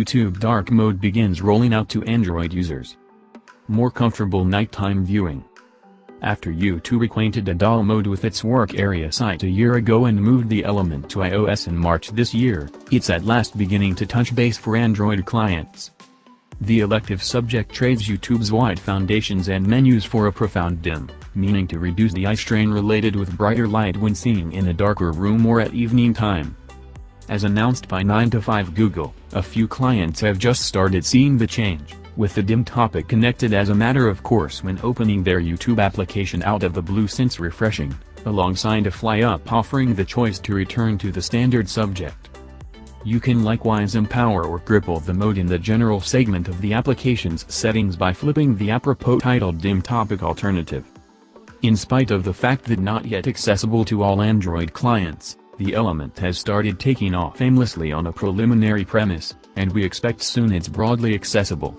YouTube dark mode begins rolling out to Android users. More comfortable nighttime viewing. After YouTube acquainted Adal mode with its work area site a year ago and moved the element to iOS in March this year, it's at last beginning to touch base for Android clients. The elective subject trades YouTube's wide foundations and menus for a profound dim, meaning to reduce the eye strain related with brighter light when seeing in a darker room or at evening time. As announced by 9 to 5 Google, a few clients have just started seeing the change, with the dim topic connected as a matter of course when opening their YouTube application out of the blue since refreshing, alongside a fly-up offering the choice to return to the standard subject. You can likewise empower or cripple the mode in the general segment of the application's settings by flipping the apropos titled dim topic alternative. In spite of the fact that not yet accessible to all Android clients, the element has started taking off aimlessly on a preliminary premise, and we expect soon it's broadly accessible.